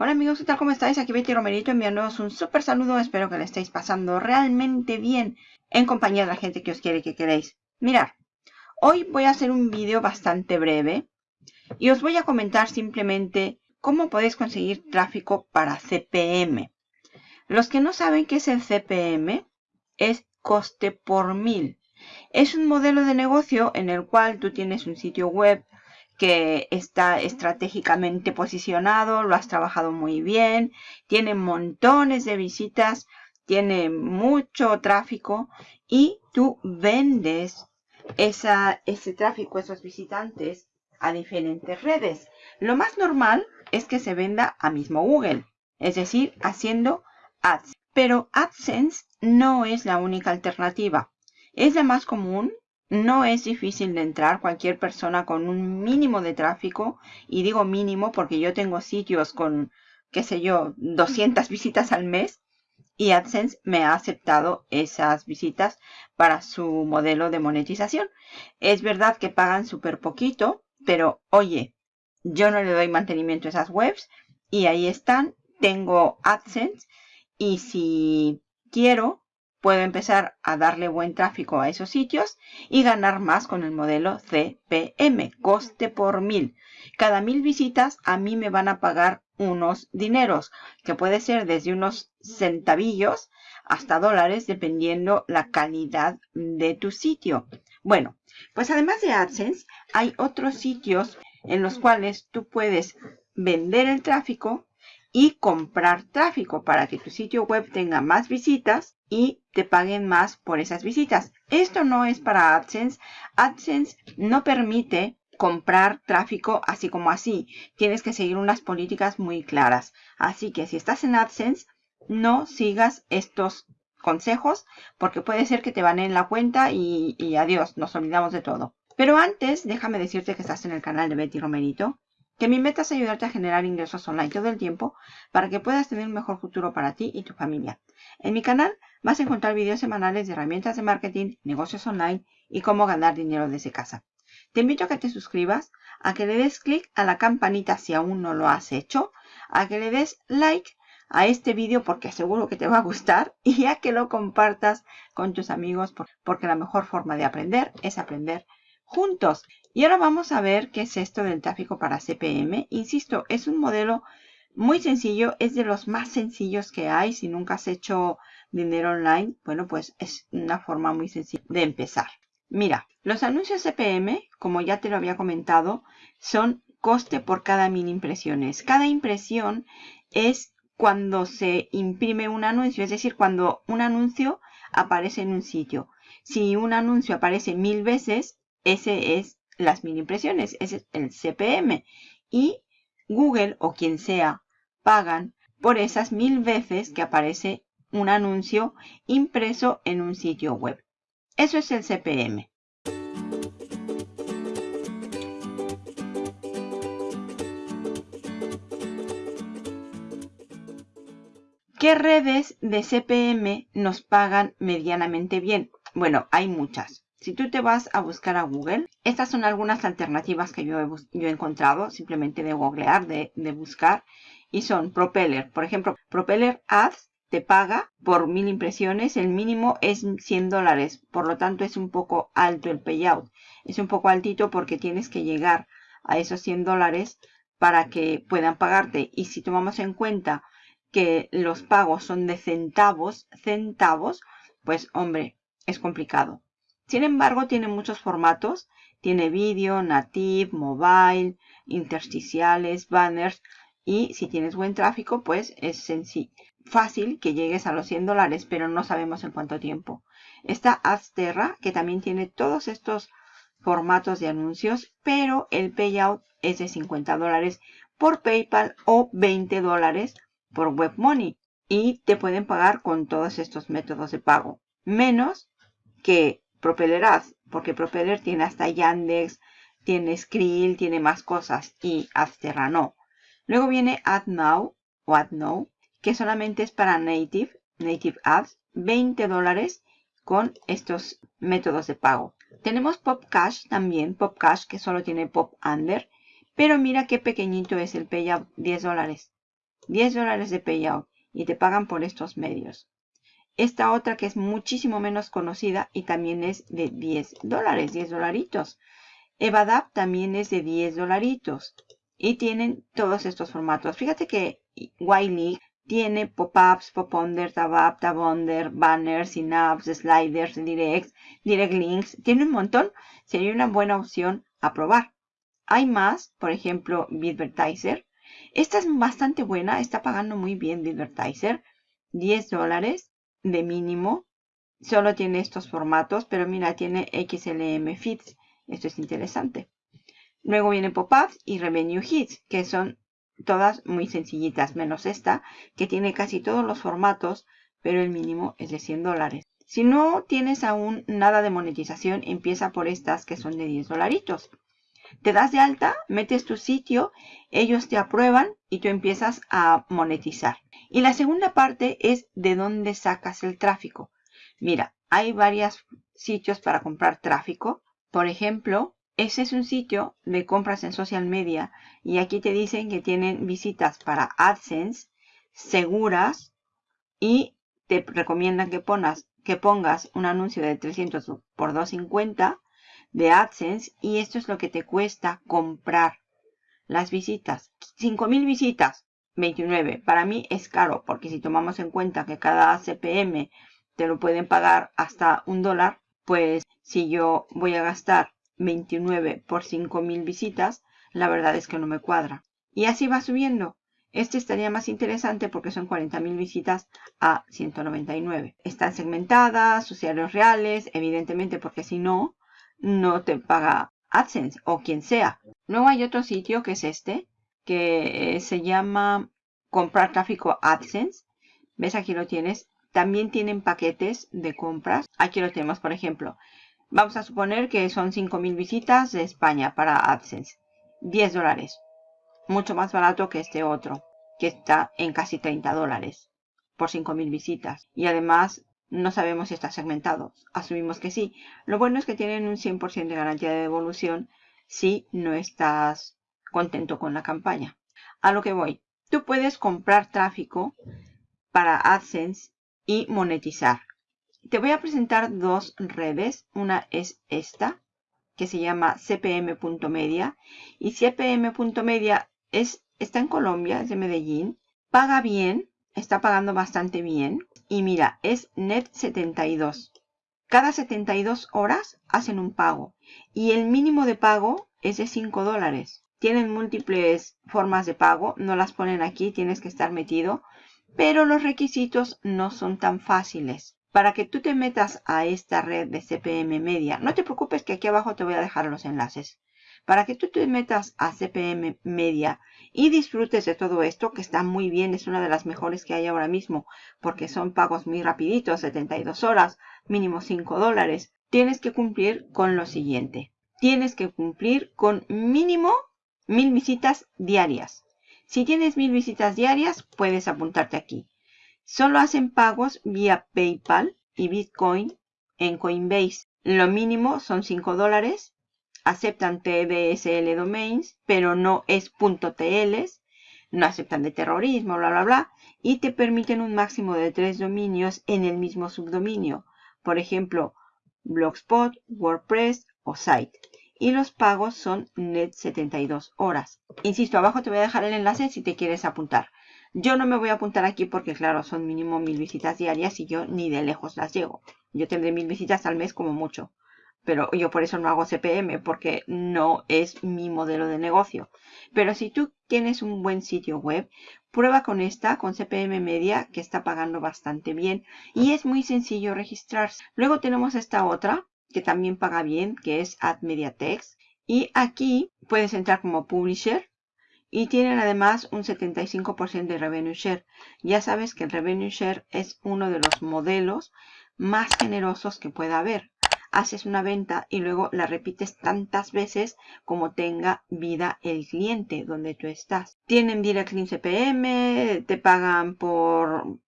Hola amigos, ¿qué tal? ¿Cómo estáis? Aquí Betty Romerito enviándoos un súper saludo. Espero que le estéis pasando realmente bien en compañía de la gente que os quiere que queréis. Mirad, hoy voy a hacer un vídeo bastante breve y os voy a comentar simplemente cómo podéis conseguir tráfico para CPM. Los que no saben qué es el CPM, es coste por mil. Es un modelo de negocio en el cual tú tienes un sitio web que está estratégicamente posicionado, lo has trabajado muy bien, tiene montones de visitas, tiene mucho tráfico y tú vendes ese tráfico, esos visitantes a diferentes redes. Lo más normal es que se venda a mismo Google, es decir, haciendo ads. Pero AdSense no es la única alternativa. Es la más común no es difícil de entrar cualquier persona con un mínimo de tráfico. Y digo mínimo porque yo tengo sitios con, qué sé yo, 200 visitas al mes. Y AdSense me ha aceptado esas visitas para su modelo de monetización. Es verdad que pagan súper poquito, pero oye, yo no le doy mantenimiento a esas webs y ahí están. Tengo AdSense y si quiero puedo empezar a darle buen tráfico a esos sitios y ganar más con el modelo CPM, coste por mil. Cada mil visitas a mí me van a pagar unos dineros, que puede ser desde unos centavillos hasta dólares, dependiendo la calidad de tu sitio. Bueno, pues además de AdSense, hay otros sitios en los cuales tú puedes vender el tráfico y comprar tráfico para que tu sitio web tenga más visitas y te paguen más por esas visitas. Esto no es para AdSense. AdSense no permite comprar tráfico así como así. Tienes que seguir unas políticas muy claras. Así que si estás en AdSense, no sigas estos consejos porque puede ser que te van en la cuenta y, y adiós, nos olvidamos de todo. Pero antes, déjame decirte que estás en el canal de Betty Romerito que mi meta es ayudarte a generar ingresos online todo el tiempo para que puedas tener un mejor futuro para ti y tu familia. En mi canal vas a encontrar videos semanales de herramientas de marketing, negocios online y cómo ganar dinero desde casa. Te invito a que te suscribas, a que le des clic a la campanita si aún no lo has hecho, a que le des like a este vídeo porque seguro que te va a gustar y a que lo compartas con tus amigos porque la mejor forma de aprender es aprender juntos. Y ahora vamos a ver qué es esto del tráfico para CPM. Insisto, es un modelo muy sencillo, es de los más sencillos que hay. Si nunca has hecho dinero online, bueno, pues es una forma muy sencilla de empezar. Mira, los anuncios CPM, como ya te lo había comentado, son coste por cada mil impresiones. Cada impresión es cuando se imprime un anuncio, es decir, cuando un anuncio aparece en un sitio. Si un anuncio aparece mil veces, ese es las mil impresiones, ese es el CPM. Y Google o quien sea pagan por esas mil veces que aparece un anuncio impreso en un sitio web. Eso es el CPM. ¿Qué redes de CPM nos pagan medianamente bien? Bueno, hay muchas. Si tú te vas a buscar a Google, estas son algunas alternativas que yo he, encontrado simplemente de googlear, de, de buscar. Y son Propeller. Por ejemplo, Propeller Ads te paga por mil impresiones. El mínimo es 100 dólares. Por lo tanto, es un poco alto el payout. Es un poco altito porque tienes que llegar a esos 100 dólares para que puedan pagarte. Y si tomamos en cuenta que los pagos son de centavos, centavos, pues hombre, es complicado. Sin embargo, tiene muchos formatos. Tiene vídeo, native, mobile, intersticiales, banners. Y si tienes buen tráfico, pues es sencillo. Fácil que llegues a los 100 dólares, pero no sabemos en cuánto tiempo. Está Azterra, que también tiene todos estos formatos de anuncios, pero el payout es de 50 dólares por PayPal o 20 dólares por WebMoney. Y te pueden pagar con todos estos métodos de pago. Menos que Propeller Ads, porque Propeller tiene hasta Yandex, tiene Skrill, tiene más cosas y Adsterra no. Luego viene AdNow o AdNow, que solamente es para Native, Native Ads, 20 dólares con estos métodos de pago. Tenemos PopCash también, PopCash que solo tiene Pop Under, pero mira qué pequeñito es el payout, 10 dólares. 10 dólares de payout y te pagan por estos medios. Esta otra que es muchísimo menos conocida y también es de 10 dólares, 10 dolaritos. Evadap también es de 10 dolaritos y tienen todos estos formatos. Fíjate que Wiley tiene pop-ups, pop-under, tab-up, tab-under, banners, synapse, sliders, directs, direct links. Tiene un montón. Sería una buena opción a probar. Hay más, por ejemplo, Bitvertiser. Esta es bastante buena, está pagando muy bien Bitvertiser. 10 dólares de mínimo. Solo tiene estos formatos, pero mira, tiene XLM Feeds. Esto es interesante. Luego viene Pop-Ups y Revenue Hits, que son todas muy sencillitas, menos esta, que tiene casi todos los formatos, pero el mínimo es de 100 dólares. Si no tienes aún nada de monetización, empieza por estas que son de 10 dolaritos. Te das de alta, metes tu sitio, ellos te aprueban y tú empiezas a monetizar. Y la segunda parte es de dónde sacas el tráfico. Mira, hay varios sitios para comprar tráfico. Por ejemplo, ese es un sitio de compras en social media y aquí te dicen que tienen visitas para AdSense seguras y te recomiendan que, que pongas un anuncio de 300 por 250 de AdSense y esto es lo que te cuesta comprar las visitas. 5000 visitas, 29. Para mí es caro porque si tomamos en cuenta que cada CPM te lo pueden pagar hasta un dólar, pues si yo voy a gastar 29 por 5000 visitas, la verdad es que no me cuadra. Y así va subiendo. Este estaría más interesante porque son 40.000 visitas a 199. Están segmentadas, usuarios reales, evidentemente porque si no, no te paga AdSense o quien sea. Luego hay otro sitio que es este, que se llama comprar tráfico AdSense. ¿Ves? Aquí lo tienes. También tienen paquetes de compras. Aquí lo tenemos, por ejemplo. Vamos a suponer que son 5.000 visitas de España para AdSense. 10 dólares. Mucho más barato que este otro, que está en casi 30 dólares por 5.000 visitas. Y además no sabemos si está segmentado. Asumimos que sí. Lo bueno es que tienen un 100% de garantía de devolución si no estás contento con la campaña. A lo que voy. Tú puedes comprar tráfico para AdSense y monetizar. Te voy a presentar dos redes. Una es esta, que se llama cpm.media. Y cpm.media es, está en Colombia, es de Medellín. Paga bien, está pagando bastante bien. Y mira, es net 72. Cada 72 horas hacen un pago. Y el mínimo de pago es de 5 dólares. Tienen múltiples formas de pago. No las ponen aquí, tienes que estar metido. Pero los requisitos no son tan fáciles. Para que tú te metas a esta red de CPM Media, no te preocupes que aquí abajo te voy a dejar los enlaces. Para que tú te metas a CPM Media y disfrutes de todo esto, que está muy bien, es una de las mejores que hay ahora mismo, porque son pagos muy rapiditos, 72 horas, mínimo 5 dólares. Tienes que cumplir con lo siguiente. Tienes que cumplir con mínimo mil visitas diarias. Si tienes mil visitas diarias, puedes apuntarte aquí. Solo hacen pagos vía PayPal y Bitcoin en Coinbase. Lo mínimo son 5 dólares aceptan TDSL domains, pero no es .tl, no aceptan de terrorismo, bla, bla, bla, y te permiten un máximo de tres dominios en el mismo subdominio. Por ejemplo, Blogspot, WordPress o Site. Y los pagos son net 72 horas. Insisto, abajo te voy a dejar el enlace si te quieres apuntar. Yo no me voy a apuntar aquí porque, claro, son mínimo mil visitas diarias y yo ni de lejos las llego. Yo tendré mil visitas al mes como mucho pero yo por eso no hago CPM porque no es mi modelo de negocio. Pero si tú tienes un buen sitio web, prueba con esta, con CPM Media, que está pagando bastante bien y es muy sencillo registrarse. Luego tenemos esta otra que también paga bien, que es Ad Text. Y aquí puedes entrar como Publisher y tienen además un 75% de Revenue Share. Ya sabes que el Revenue Share es uno de los modelos más generosos que pueda haber haces una venta y luego la repites tantas veces como tenga vida el cliente donde tú estás. Tienen Direct Link CPM, te pagan por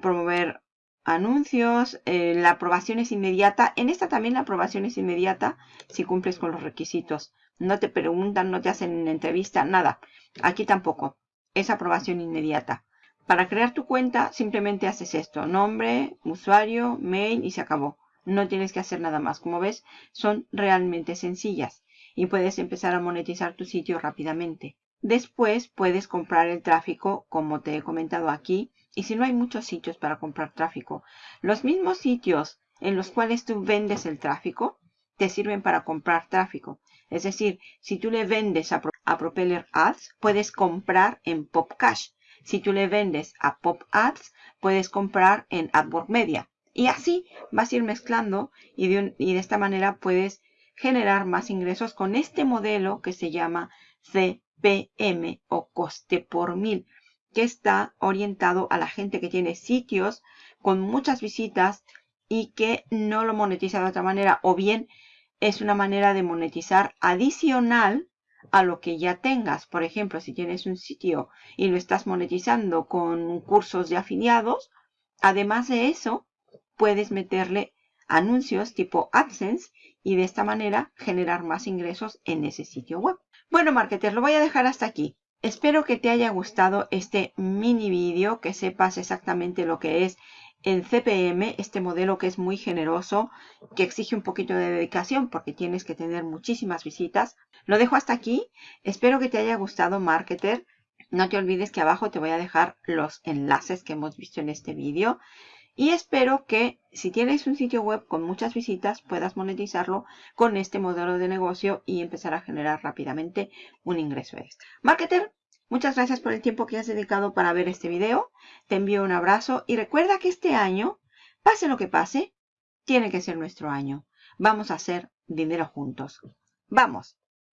promover anuncios, eh, la aprobación es inmediata. En esta también la aprobación es inmediata si cumples con los requisitos. No te preguntan, no te hacen entrevista, nada. Aquí tampoco. es aprobación inmediata. Para crear tu cuenta simplemente haces esto, nombre, usuario, mail y se acabó. No tienes que hacer nada más. Como ves, son realmente sencillas y puedes empezar a monetizar tu sitio rápidamente. Después puedes comprar el tráfico como te he comentado aquí y si no hay muchos sitios para comprar tráfico, los mismos sitios en los cuales tú vendes el tráfico te sirven para comprar tráfico. Es decir, si tú le vendes a, Propeller Ads, puedes comprar en PopCash. Si tú le vendes a Pop Ads, puedes comprar en AdWords Media. Y así vas a ir mezclando y de, y de esta manera puedes generar más ingresos con este modelo que se llama CPM o coste por mil, que está orientado a la gente que tiene sitios con muchas visitas y que no lo monetiza de otra manera o bien es una manera de monetizar adicional a lo que ya tengas. Por ejemplo, si tienes un sitio y lo estás monetizando con cursos de afiliados, además de eso, puedes meterle anuncios tipo AdSense y de esta manera generar más ingresos en ese sitio web. Bueno, marketer, lo voy a dejar hasta aquí. Espero que te haya gustado este mini vídeo, que sepas exactamente lo que es el CPM, este modelo que es muy generoso, que exige un poquito de dedicación porque tienes que tener muchísimas visitas. Lo dejo hasta aquí. Espero que te haya gustado, marketer. No te olvides que abajo te voy a dejar los enlaces que hemos visto en este vídeo. Y espero que si tienes un sitio web con muchas visitas puedas monetizarlo con este modelo de negocio y empezar a generar rápidamente un ingreso extra. Marketer, Muchas gracias por el tiempo que has dedicado para ver este video. Te envío un abrazo y recuerda que este año, pase lo que pase, tiene que ser nuestro año. Vamos a hacer dinero juntos. ¡Vamos!